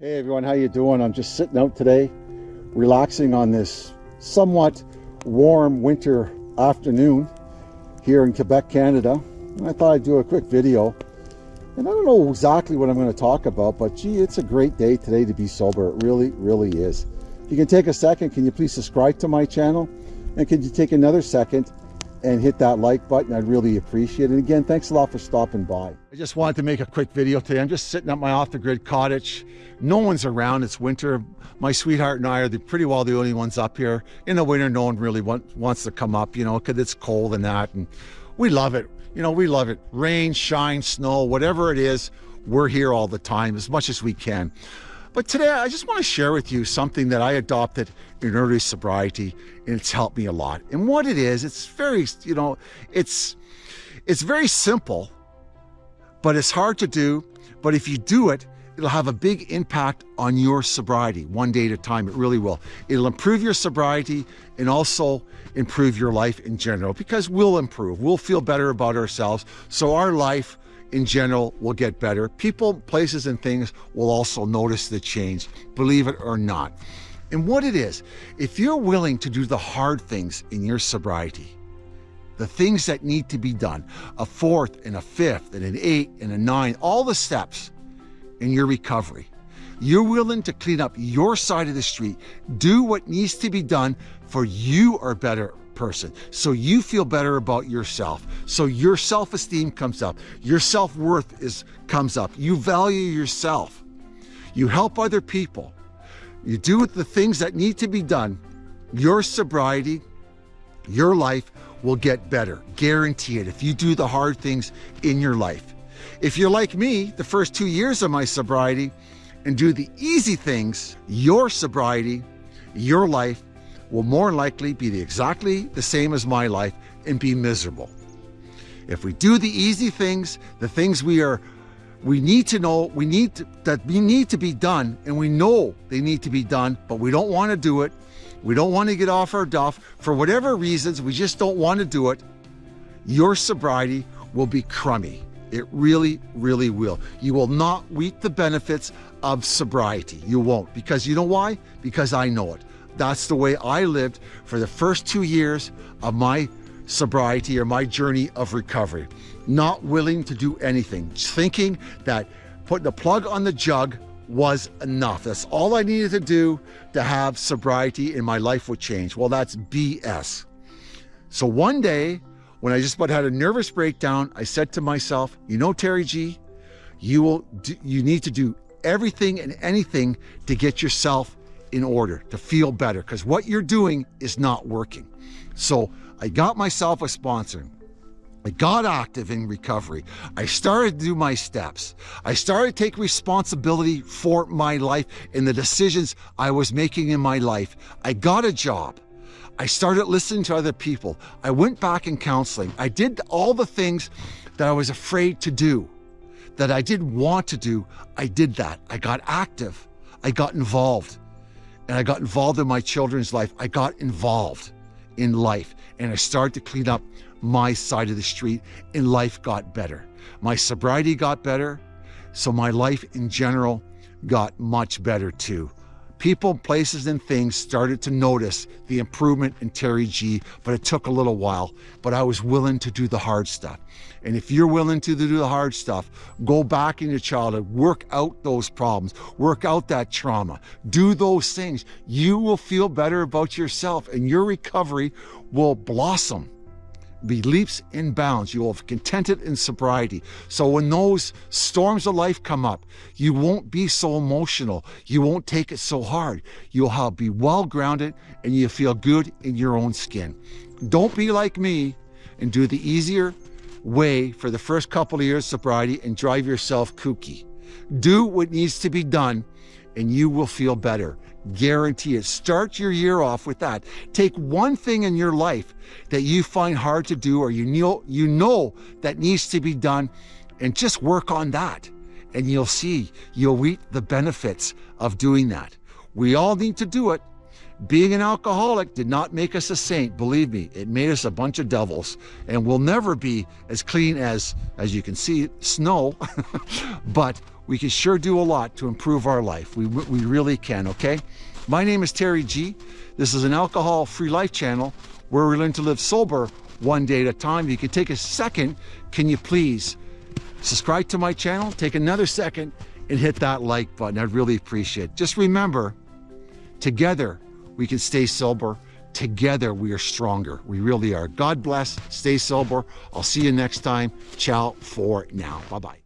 Hey everyone, how you doing? I'm just sitting out today, relaxing on this somewhat warm winter afternoon here in Quebec, Canada. And I thought I'd do a quick video. And I don't know exactly what I'm going to talk about, but gee, it's a great day today to be sober. It really, really is. If you can take a second, can you please subscribe to my channel? And can you take another second and hit that like button. I'd really appreciate it. And again, thanks a lot for stopping by. I just wanted to make a quick video today. I'm just sitting at my off-the-grid cottage. No one's around. It's winter. My sweetheart and I are the, pretty well the only ones up here. In the winter, no one really want, wants to come up, you know, because it's cold and that. And we love it. You know, we love it. Rain, shine, snow, whatever it is, we're here all the time as much as we can. But today I just want to share with you something that I adopted in early sobriety and it's helped me a lot. And what it is, it's very, you know, it's it's very simple, but it's hard to do. But if you do it, it'll have a big impact on your sobriety one day at a time. It really will. It'll improve your sobriety and also improve your life in general because we'll improve. We'll feel better about ourselves. So our life in general will get better. People, places, and things will also notice the change, believe it or not. And what it is, if you're willing to do the hard things in your sobriety, the things that need to be done, a fourth and a fifth and an eight and a nine, all the steps in your recovery, you're willing to clean up your side of the street, do what needs to be done for you are better person. So you feel better about yourself. So your self-esteem comes up. Your self-worth is comes up. You value yourself. You help other people. You do the things that need to be done. Your sobriety, your life will get better. Guarantee it if you do the hard things in your life. If you're like me, the first two years of my sobriety, and do the easy things, your sobriety, your life will more likely be the, exactly the same as my life and be miserable. If we do the easy things, the things we are we need to know we need to, that we need to be done and we know they need to be done but we don't want to do it. We don't want to get off our duff. For whatever reasons we just don't want to do it. Your sobriety will be crummy. It really really will. You will not reap the benefits of sobriety. You won't because you know why? Because i know it that's the way I lived for the first two years of my sobriety or my journey of recovery. Not willing to do anything, thinking that putting the plug on the jug was enough. That's all I needed to do to have sobriety and my life would change. Well, that's BS. So one day, when I just about had a nervous breakdown, I said to myself, you know, Terry G, you will do, you need to do everything and anything to get yourself in order to feel better because what you're doing is not working. So I got myself a sponsor. I got active in recovery. I started to do my steps. I started to take responsibility for my life and the decisions I was making in my life. I got a job. I started listening to other people. I went back in counseling. I did all the things that I was afraid to do, that I didn't want to do. I did that. I got active. I got involved and I got involved in my children's life. I got involved in life and I started to clean up my side of the street and life got better. My sobriety got better. So my life in general got much better too. People, places, and things started to notice the improvement in Terry G, but it took a little while. But I was willing to do the hard stuff. And if you're willing to do the hard stuff, go back in your childhood, work out those problems, work out that trauma, do those things. You will feel better about yourself and your recovery will blossom be leaps and bounds. You will have contented in sobriety. So when those storms of life come up, you won't be so emotional. You won't take it so hard. You'll be well grounded and you'll feel good in your own skin. Don't be like me and do the easier way for the first couple of years of sobriety and drive yourself kooky. Do what needs to be done and you will feel better. Guarantee it. Start your year off with that. Take one thing in your life that you find hard to do or you know, you know that needs to be done and just work on that. And you'll see, you'll reap the benefits of doing that. We all need to do it. Being an alcoholic did not make us a saint, believe me, it made us a bunch of devils and we'll never be as clean as, as you can see, snow, but we can sure do a lot to improve our life. We, we really can, okay? My name is Terry G. This is an alcohol free life channel where we learn to live sober one day at a time. If you could take a second, can you please subscribe to my channel? Take another second and hit that like button. I'd really appreciate it. Just remember, together we can stay sober. Together we are stronger. We really are. God bless. Stay sober. I'll see you next time. Ciao for now. Bye bye.